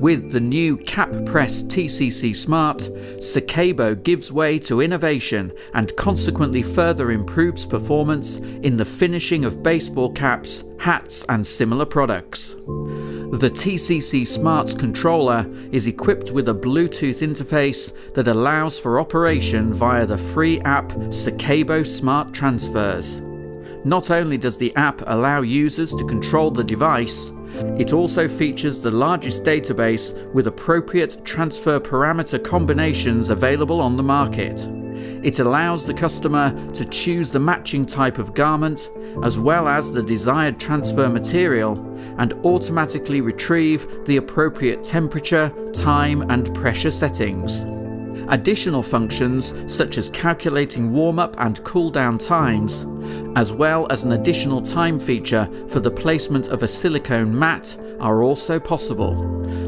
With the new Cap Press TCC Smart, Secabo gives way to innovation and consequently further improves performance in the finishing of baseball caps, hats, and similar products. The TCC Smart's controller is equipped with a Bluetooth interface that allows for operation via the free app Secabo Smart Transfers. Not only does the app allow users to control the device, it also features the largest database with appropriate transfer parameter combinations available on the market. It allows the customer to choose the matching type of garment as well as the desired transfer material and automatically retrieve the appropriate temperature, time and pressure settings. Additional functions such as calculating warm-up and cool-down times, as well as an additional time feature for the placement of a silicone mat are also possible.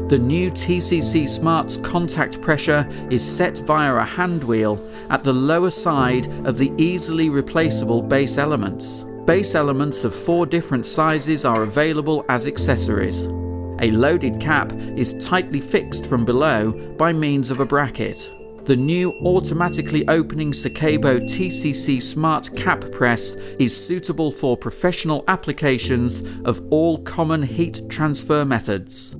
The new TCC Smart's contact pressure is set via a hand wheel at the lower side of the easily replaceable base elements. Base elements of four different sizes are available as accessories. A loaded cap is tightly fixed from below by means of a bracket. The new automatically opening Secabo TCC Smart Cap Press is suitable for professional applications of all common heat transfer methods.